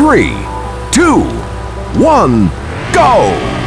three, two, one, go!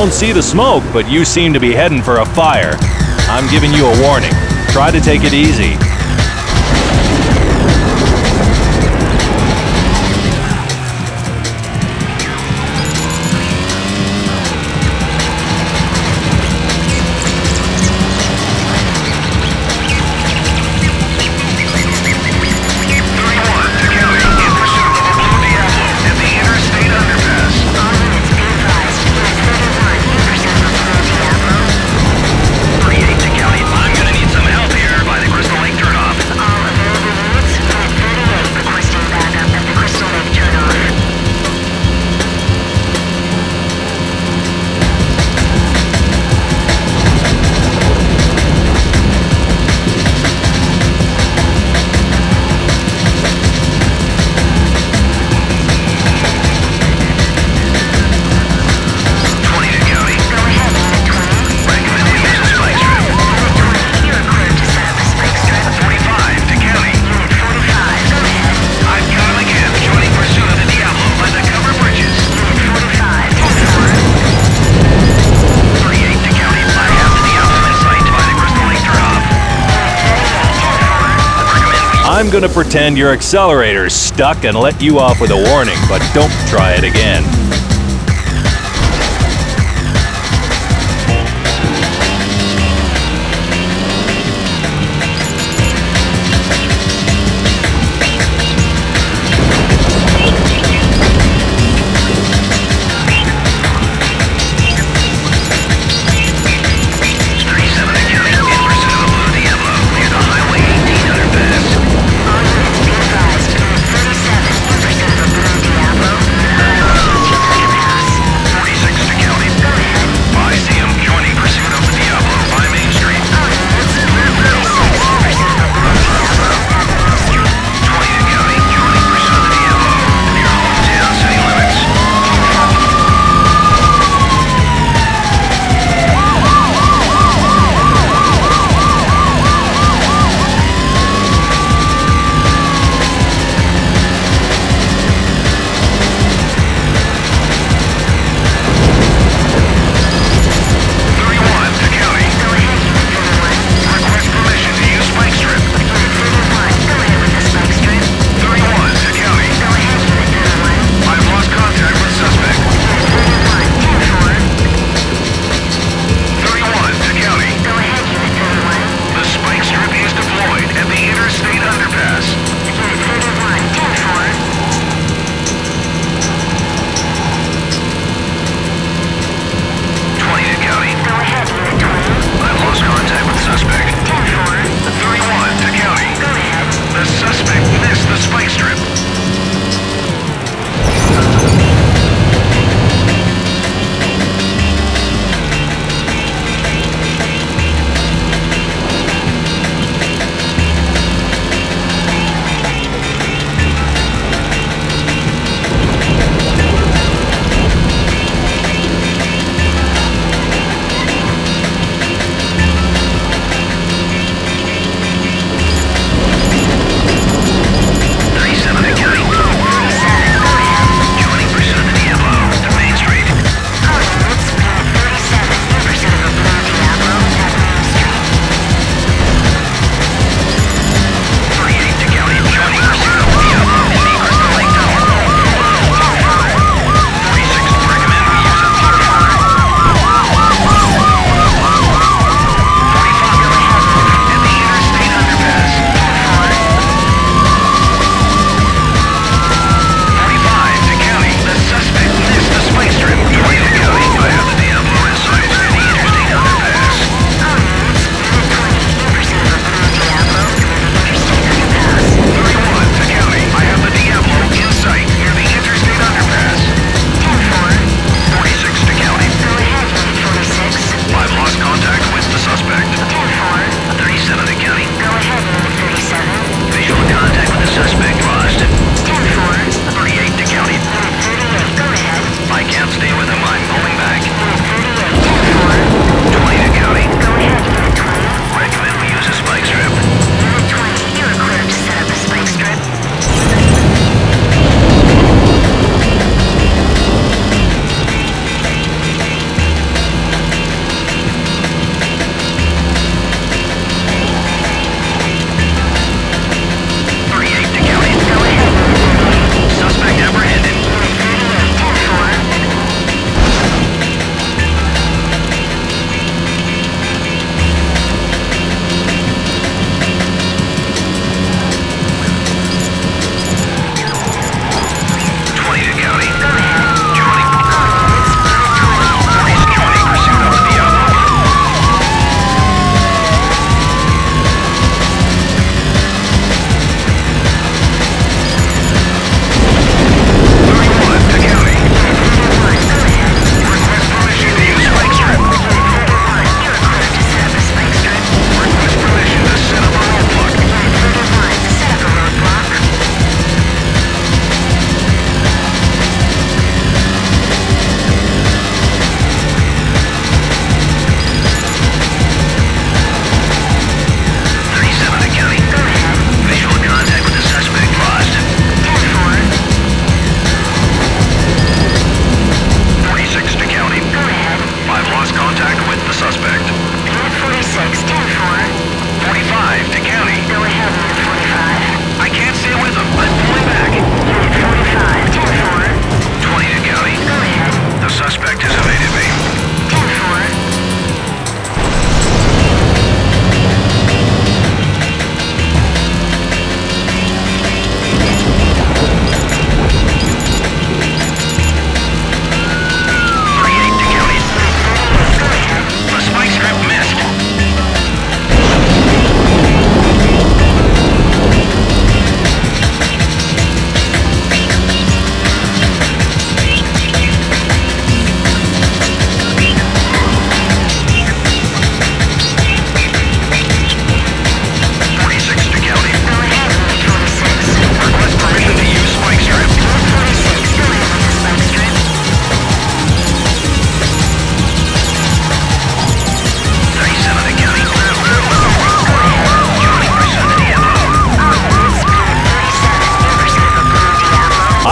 Don't see the smoke, but you seem to be heading for a fire. I'm giving you a warning. Try to take it easy. I'm gonna pretend your accelerator's stuck and let you off with a warning, but don't try it again.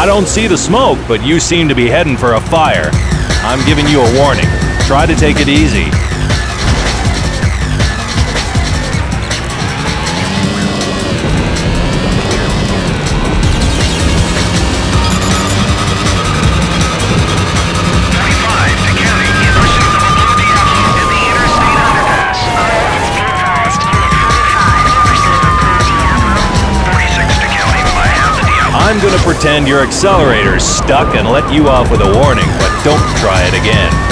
Don't see the smoke, but you seem to be heading for a fire. I'm giving you a warning. Try to take it easy. Gonna pretend your accelerator's stuck and let you off with a warning, but don't try it again.